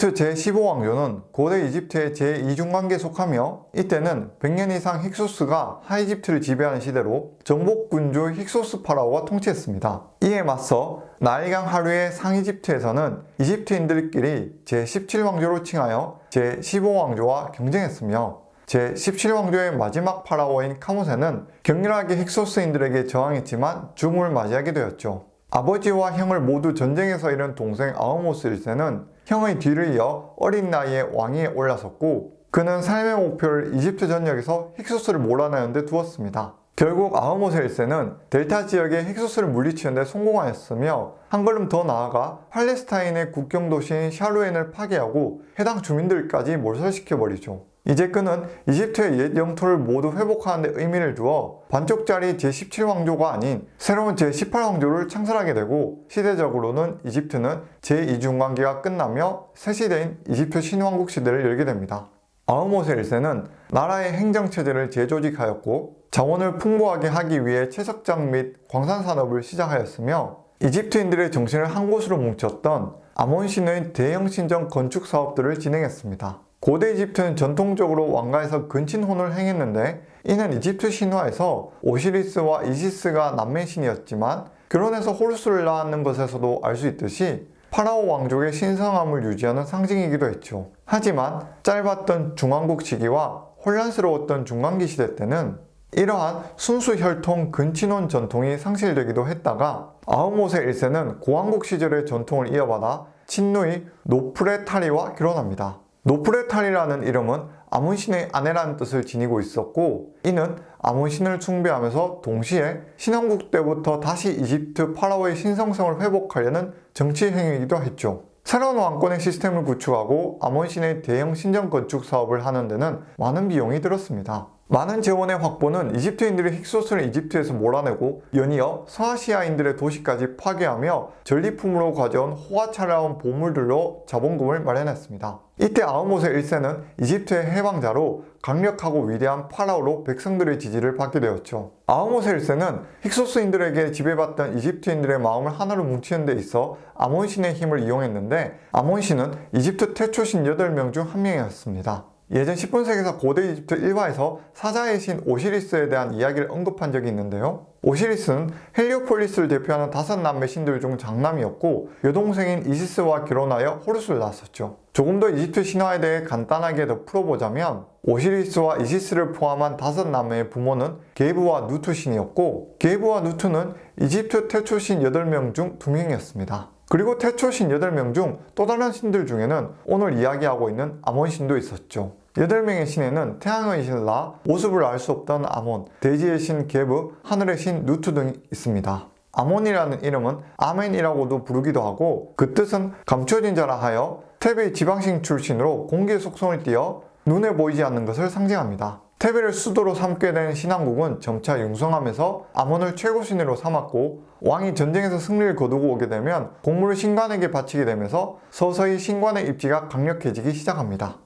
이집트 제15왕조는 고대 이집트의 제2중간계에 속하며 이때는 100년 이상 힉소스가 하이집트를 지배하는 시대로 정복군주 힉소스 파라오가 통치했습니다. 이에 맞서 나일강 하류의 상이집트에서는 이집트인들끼리 제17왕조로 칭하여 제15왕조와 경쟁했으며 제17왕조의 마지막 파라오인 카모세는 격렬하게 힉소스인들에게 저항했지만 죽음을 맞이하게 되었죠. 아버지와 형을 모두 전쟁에서 잃은 동생 아흐모세 1세는 형의 뒤를 이어 어린 나이에 왕위에 올라섰고 그는 삶의 목표를 이집트 전역에서 힉소스를 몰아내는 데 두었습니다. 결국 아흐모세 1세는 델타 지역의 힉소스를 물리치는 데 성공하였으며 한 걸음 더 나아가 팔레스타인의 국경 도시인 샤루헨을 파괴하고 해당 주민들까지 몰살시켜버리죠. 이제 그는 이집트의 옛 영토를 모두 회복하는 데 의미를 두어 반쪽짜리 제17왕조가 아닌 새로운 제18왕조를 창설하게 되고 시대적으로는 이집트는 제2중간기가 끝나며 새 시대인 이집트 신왕국 시대를 열게 됩니다. 아우모세 1세는 나라의 행정체제를 재조직하였고 자원을 풍부하게 하기 위해 채석장 및 광산산업을 시작하였으며 이집트인들의 정신을 한 곳으로 뭉쳤던 아몬신의 대형 신정 건축 사업들을 진행했습니다. 고대 이집트는 전통적으로 왕가에서 근친혼을 행했는데 이는 이집트 신화에서 오시리스와 이시스가 남매신이었지만 결혼해서 호루스를 낳았는 것에서도 알 수 있듯이 파라오 왕족의 신성함을 유지하는 상징이기도 했죠. 하지만 짧았던 중왕국 시기와 혼란스러웠던 중간기 시대 때는 이러한 순수 혈통 근친혼 전통이 상실되기도 했다가 아흐모세 1세는 고왕국 시절의 전통을 이어받아 친누이 노프레타리와 결혼합니다. 노프레타리라는 이름은 아문신의 아내라는 뜻을 지니고 있었고 이는 아문신을 숭배하면서 동시에 신왕국 때부터 다시 이집트 파라오의 신성성을 회복하려는 정치 행위이기도 했죠. 새로운 왕권의 시스템을 구축하고 아몬신의 대형 신전 건축 사업을 하는 데는 많은 비용이 들었습니다. 많은 재원의 확보는 이집트인들이 힉소스를 이집트에서 몰아내고 연이어 서아시아인들의 도시까지 파괴하며 전리품으로 가져온 호화찬란한 보물들로 자본금을 마련했습니다. 이때 아흐모세 1세는 이집트의 해방자로 강력하고 위대한 파라오로 백성들의 지지를 받게 되었죠. 아흐모세 1세는 힉소스인들에게 지배받던 이집트인들의 마음을 하나로 뭉치는 데 있어 아몬신의 힘을 이용했는데 아몬신은 이집트 태초신 8명 중 한 명이었습니다. 예전 10분 세계사 고대 이집트 일화에서 사자의 신 오시리스에 대한 이야기를 언급한 적이 있는데요. 오시리스는 헬리오폴리스를 대표하는 다섯 남매 신들 중 장남이었고 여동생인 이시스와 결혼하여 호르스를 낳았었죠. 조금 더 이집트 신화에 대해 간단하게 더 풀어보자면 오시리스와 이시스를 포함한 다섯 남매의 부모는 게브와 누트 신이었고 게브와 누트는 이집트 태초 신 8명 중 2명이었습니다. 그리고 태초 신 8명 중 또 다른 신들 중에는 오늘 이야기하고 있는 아몬 신도 있었죠. 8명의 신에는 태양의 신 라, 모습을 알 수 없던 아몬, 대지의 신 게브, 하늘의 신 누트 등이 있습니다. 아몬이라는 이름은 아멘이라고도 부르기도 하고 그 뜻은 감춰진 자라 하여 테베 지방신 출신으로 공기의 속성을 띠어 눈에 보이지 않는 것을 상징합니다. 테베를 수도로 삼게 된 신왕국은 점차 융성하면서 아몬을 최고 신으로 삼았고 왕이 전쟁에서 승리를 거두고 오게 되면 공물을 신관에게 바치게 되면서 서서히 신관의 입지가 강력해지기 시작합니다.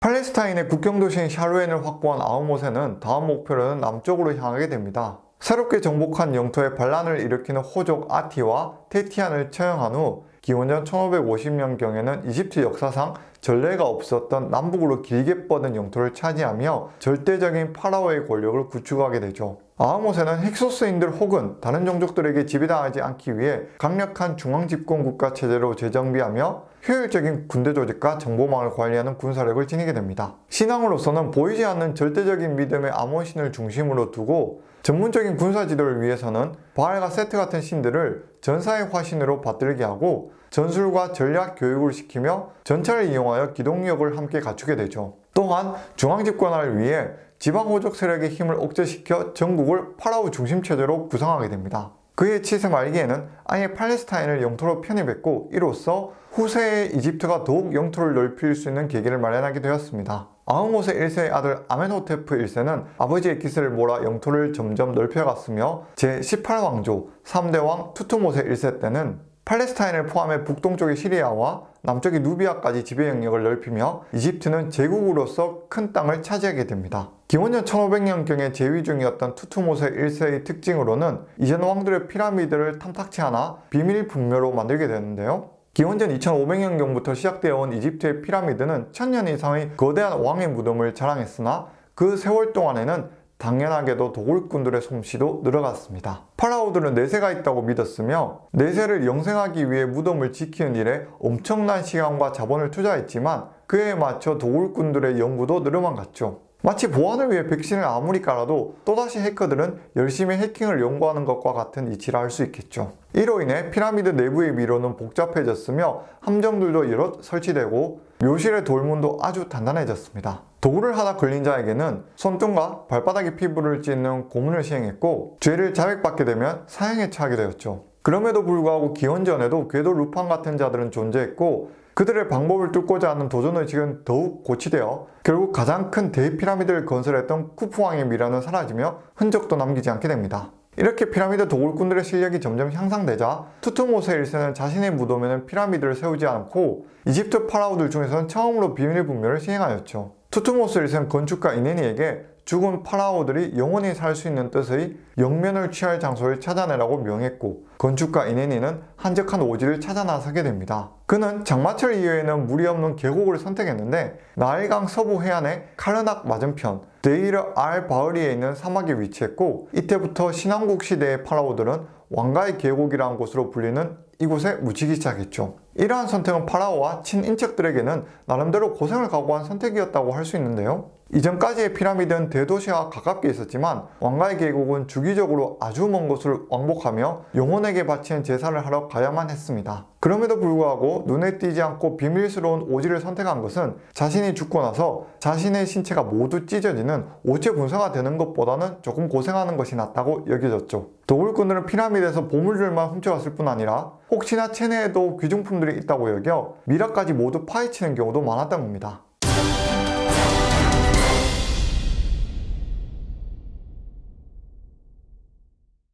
팔레스타인의 국경도시인 샤루엔을 확보한 아우모세는 다음 목표로는 남쪽으로 향하게 됩니다. 새롭게 정복한 영토에 반란을 일으키는 호족 아티와 테티안을 처형한 후 기원전 1550년경에는 이집트 역사상 전례가 없었던 남북으로 길게 뻗은 영토를 차지하며 절대적인 파라오의 권력을 구축하게 되죠. 아하모세는 힉소스인들 혹은 다른 종족들에게 지배당하지 않기 위해 강력한 중앙집권국가 체제로 재정비하며 효율적인 군대 조직과 정보망을 관리하는 군사력을 지니게 됩니다. 신앙으로서는 보이지 않는 절대적인 믿음의 아몬신을 중심으로 두고 전문적인 군사 지도를 위해서는 바알과 세트 같은 신들을 전사의 화신으로 받들게 하고 전술과 전략 교육을 시키며 전차를 이용하여 기동력을 함께 갖추게 되죠. 또한 중앙집권화를 위해 지방호족 세력의 힘을 억제시켜 전국을 파라오 중심체제로 구성하게 됩니다. 그의 치세 말기에는 아예 팔레스타인을 영토로 편입했고 이로써 후세의 이집트가 더욱 영토를 넓힐 수 있는 계기를 마련하게 되었습니다. 아흐모세 1세의 아들 아멘호테프 1세는 아버지의 기세를 몰아 영토를 점점 넓혀갔으며 제18왕조 3대왕 투투모세 1세 때는 팔레스타인을 포함해 북동쪽의 시리아와 남쪽의 누비아까지 지배 영역을 넓히며 이집트는 제국으로서 큰 땅을 차지하게 됩니다. 기원전 1500년경에 재위 중이었던 투투모세 1세의 특징으로는 이전 왕들의 피라미드를 탐탁치 않아 비밀 분묘로 만들게 되는데요. 기원전 2500년경부터 시작되어 온 이집트의 피라미드는 천년 이상의 거대한 왕의 무덤을 자랑했으나 그 세월 동안에는 당연하게도 도굴꾼들의 솜씨도 늘어갔습니다. 파라오들은 내세가 있다고 믿었으며 내세를 영생하기 위해 무덤을 지키는 일에 엄청난 시간과 자본을 투자했지만 그에 맞춰 도굴꾼들의 연구도 늘어만 갔죠. 마치 보안을 위해 백신을 아무리 깔아도 또다시 해커들은 열심히 해킹을 연구하는 것과 같은 이치라 할 수 있겠죠. 이로 인해 피라미드 내부의 미로는 복잡해졌으며 함정들도 여럿 설치되고 묘실의 돌문도 아주 단단해졌습니다. 도구를 하다 걸린 자에게는 손등과 발바닥의 피부를 찢는 고문을 시행했고 죄를 자백받게 되면 사형에 처하게 되었죠. 그럼에도 불구하고 기원전에도 궤도 루팡 같은 자들은 존재했고 그들의 방법을 뚫고자 하는 도전 의식은 더욱 고치되어 결국 가장 큰 대피라미드를 건설했던 쿠프왕의 미라는 사라지며 흔적도 남기지 않게 됩니다. 이렇게 피라미드 도굴꾼들의 실력이 점점 향상되자 투트모세 1세는 자신의 무덤에는 피라미드를 세우지 않고 이집트 파라오들 중에서는 처음으로 비밀 분묘를 시행하였죠. 투트모세 1세는 건축가 이네니에게 죽은 파라오들이 영원히 살 수 있는 뜻의 영면을 취할 장소를 찾아내라고 명했고 건축가 이네니는 한적한 오지를 찾아 나서게 됩니다. 그는 장마철 이후에는 물이 없는 계곡을 선택했는데 나일강 서부 해안의 카르낙 맞은편 데이르 알 바흐리에 있는 사막에 위치했고 이때부터 신왕국 시대의 파라오들은 왕가의 계곡이라는 곳으로 불리는 이곳에 묻히기 시작했죠. 이러한 선택은 파라오와 친인척들에게는 나름대로 고생을 각오한 선택이었다고 할 수 있는데요. 이전까지의 피라미드는 대도시와 가깝게 있었지만 왕가의 계곡은 주기적으로 아주 먼 곳을 왕복하며 영혼에게 바치는 제사를 하러 가야만 했습니다. 그럼에도 불구하고 눈에 띄지 않고 비밀스러운 오지를 선택한 것은 자신이 죽고 나서 자신의 신체가 모두 찢어지는 오체 분사가 되는 것보다는 조금 고생하는 것이 낫다고 여겨졌죠. 도굴꾼들은 피라미드에서 보물들만 훔쳐갔을 뿐 아니라 혹시나 체내에도 귀중품들이 있다고 여겨 미라까지 모두 파헤치는 경우도 많았던 겁니다.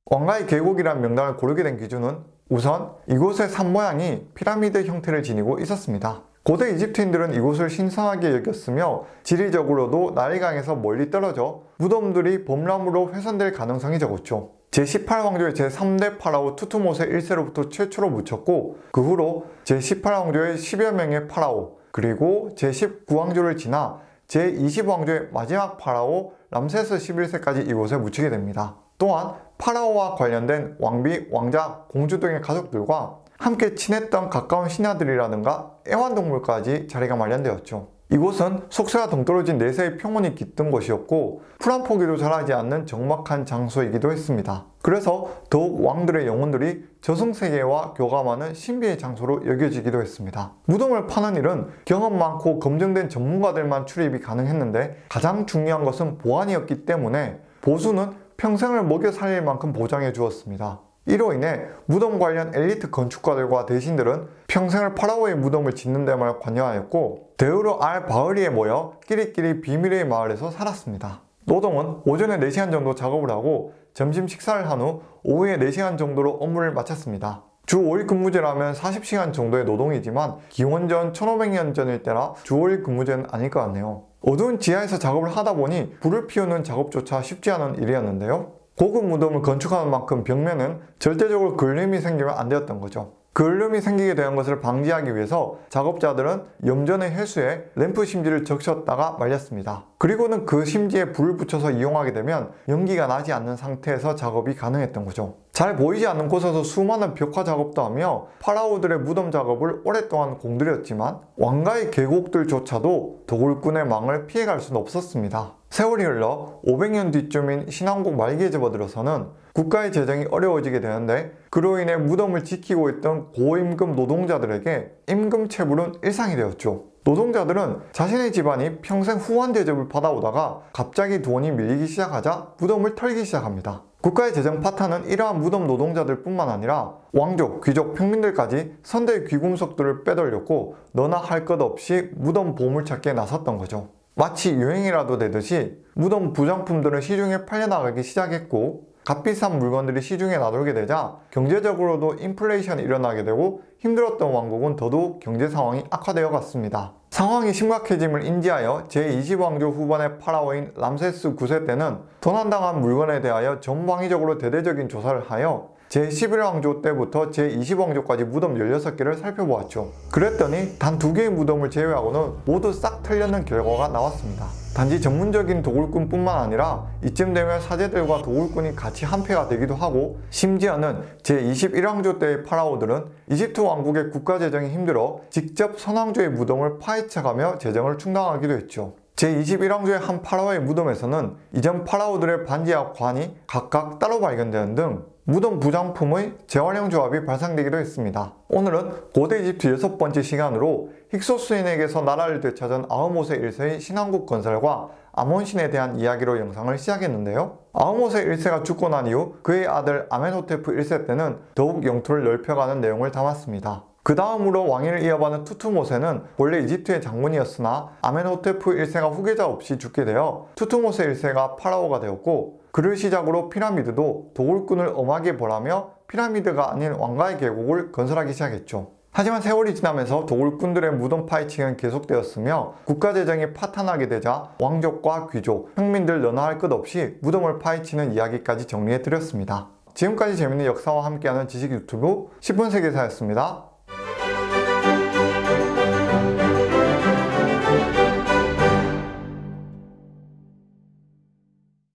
왕가의 계곡이란 명단을 고르게 된 기준은 우선 이곳의 산 모양이 피라미드 형태를 지니고 있었습니다. 고대 이집트인들은 이곳을 신성하게 여겼으며 지리적으로도 나일강에서 멀리 떨어져 무덤들이 범람으로 훼손될 가능성이 적었죠. 제18왕조의 제3대 파라오 투투모세 1세로부터 최초로 묻혔고 그 후로 제18왕조의 10여 명의 파라오 그리고 제19왕조를 지나 제20왕조의 마지막 파라오 람세스 11세까지 이곳에 묻히게 됩니다. 또한 파라오와 관련된 왕비, 왕자, 공주 등의 가족들과 함께 친했던 가까운 신하들이라든가 애완동물까지 자리가 마련되었죠. 이곳은 속세가 동떨어진 내세의 평온이 깃든 곳이었고 풀한 포기도 자라지 않는 적막한 장소이기도 했습니다. 그래서 더욱 왕들의 영혼들이 저승세계와 교감하는 신비의 장소로 여겨지기도 했습니다. 무덤을 파는 일은 경험 많고 검증된 전문가들만 출입이 가능했는데 가장 중요한 것은 보안이었기 때문에 보수는 평생을 먹여 살릴 만큼 보장해 주었습니다. 이로 인해 무덤 관련 엘리트 건축가들과 대신들은 평생을 파라오의 무덤을 짓는 데만 관여하였고 데우르 알 바흐리에 모여 끼리끼리 비밀의 마을에서 살았습니다. 노동은 오전에 4시간 정도 작업을 하고 점심 식사를 한 후 오후에 4시간 정도로 업무를 마쳤습니다. 주 5일 근무제라면 40시간 정도의 노동이지만 기원전 1500년 전일 때라 주 5일 근무제는 아닐 것 같네요. 어두운 지하에서 작업을 하다 보니 불을 피우는 작업조차 쉽지 않은 일이었는데요. 고급 무덤을 건축하는 만큼 벽면은 절대적으로 걸림이 생기면 안 되었던 거죠. 걸림이 생기게 된 것을 방지하기 위해서 작업자들은 염전의 해수에 램프 심지를 적셨다가 말렸습니다. 그리고는 그 심지에 불을 붙여서 이용하게 되면 연기가 나지 않는 상태에서 작업이 가능했던 거죠. 잘 보이지 않는 곳에서 수많은 벽화 작업도 하며 파라오들의 무덤 작업을 오랫동안 공들였지만 왕가의 계곡들조차도 도굴꾼의 망을 피해갈 수는 없었습니다. 세월이 흘러 500년 뒤쯤인 신왕국 말기에 접어들어서는 국가의 재정이 어려워지게 되는데 그로 인해 무덤을 지키고 있던 고임금 노동자들에게 임금 체불은 일상이 되었죠. 노동자들은 자신의 집안이 평생 후한 대접을 받아오다가 갑자기 돈이 밀리기 시작하자 무덤을 털기 시작합니다. 국가의 재정 파탄은 이러한 무덤 노동자들 뿐만 아니라 왕족, 귀족, 평민들까지 선대의 귀금속들을 빼돌렸고 너나 할 것 없이 무덤 보물찾기에 나섰던 거죠. 마치 유행이라도 되듯이 무덤 부장품들은 시중에 팔려나가기 시작했고 값비싼 물건들이 시중에 나돌게 되자 경제적으로도 인플레이션이 일어나게 되고 힘들었던 왕국은 더더욱 경제 상황이 악화되어 갔습니다. 상황이 심각해짐을 인지하여 제20왕조 후반의 파라오인 람세스 9세 때는 도난당한 물건에 대하여 전방위적으로 대대적인 조사를 하여 제11왕조 때부터 제20왕조까지 무덤 16개를 살펴보았죠. 그랬더니 단 두 개의 무덤을 제외하고는 모두 싹 틀렸는 결과가 나왔습니다. 단지 전문적인 도굴꾼뿐만 아니라 이쯤 되면 사제들과 도굴꾼이 같이 한패가 되기도 하고 심지어는 제21왕조 때의 파라오들은 이집트 왕국의 국가 재정이 힘들어 직접 선왕조의 무덤을 파헤쳐가며 재정을 충당하기도 했죠. 제21왕조의 한 파라오의 무덤에서는 이전 파라오들의 반지와 관이 각각 따로 발견되는 등 무덤 부장품의 재활용 조합이 발상되기도 했습니다. 오늘은 고대 이집트 여섯 번째 시간으로 힉소스인에게서 나라를 되찾은 아흐모세 1세의 신왕국 건설과 아몬신에 대한 이야기로 영상을 시작했는데요. 아흐모세 1세가 죽고 난 이후 그의 아들 아멘호테프 1세 때는 더욱 영토를 넓혀가는 내용을 담았습니다. 그 다음으로 왕위를 이어받은 투트모세는 원래 이집트의 장군이었으나 아멘호테프 1세가 후계자 없이 죽게 되어 투트모세 1세가 파라오가 되었고 그를 시작으로 피라미드 도굴꾼을 엄하게 벌하며 피라미드가 아닌 왕가의 계곡을 건설하기 시작했죠. 하지만 세월이 지나면서 도굴꾼들의 무덤 파헤침은 계속되었으며 국가 재정이 파탄하게 되자 왕족과 귀족, 평민들 너나 할것 없이 무덤을 파헤치는 이야기까지 정리해 드렸습니다. 지금까지 재밌는 역사와 함께하는 지식 유튜브 10분 세계사였습니다.